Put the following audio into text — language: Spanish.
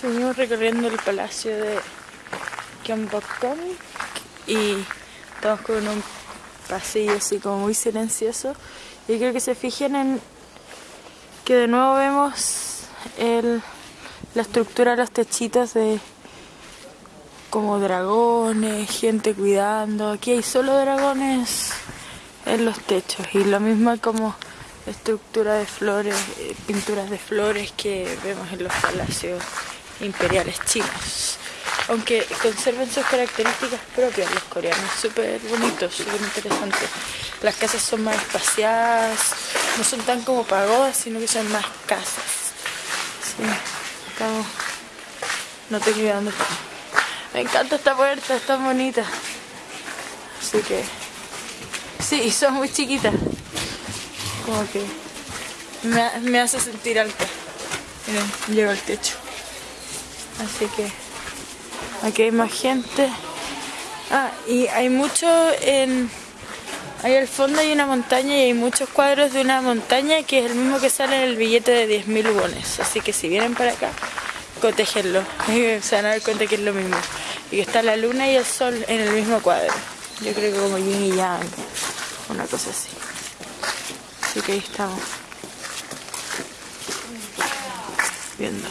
Seguimos recorriendo el palacio de Gyeongbokgung y estamos con un pasillo así como muy silencioso. Y creo que se fijen en que de nuevo vemos la estructura de los techitos de como dragones, gente cuidando. Aquí hay solo dragones en los techos y lo mismo como estructura de flores, eh, pinturas de flores que vemos en los palacios imperiales chinos. Aunque conserven sus características propias los coreanos, súper bonitos, súper interesantes. Las casas son más espaciadas, no son tan como pagodas, sino que son más casas. Sí, estamos... No tengo idea dónde estamos. Me encanta esta puerta, es tan bonita. Así que... Sí, son muy chiquitas. Como que... Me, me hace sentir alta. Miren, llego al techo. Así que aquí hay más gente. Ah, y hay mucho en... Ahí al fondo hay una montaña y hay muchos cuadros de una montaña que es el mismo que sale en el billete de 10.000 wones. Así que si vienen para acá, cotéjenlo. Se van a dar cuenta que es lo mismo. Y que está la luna y el sol en el mismo cuadro. Yo creo que como yin y yang. Una cosa así. Así que ahí estamos. Viendo.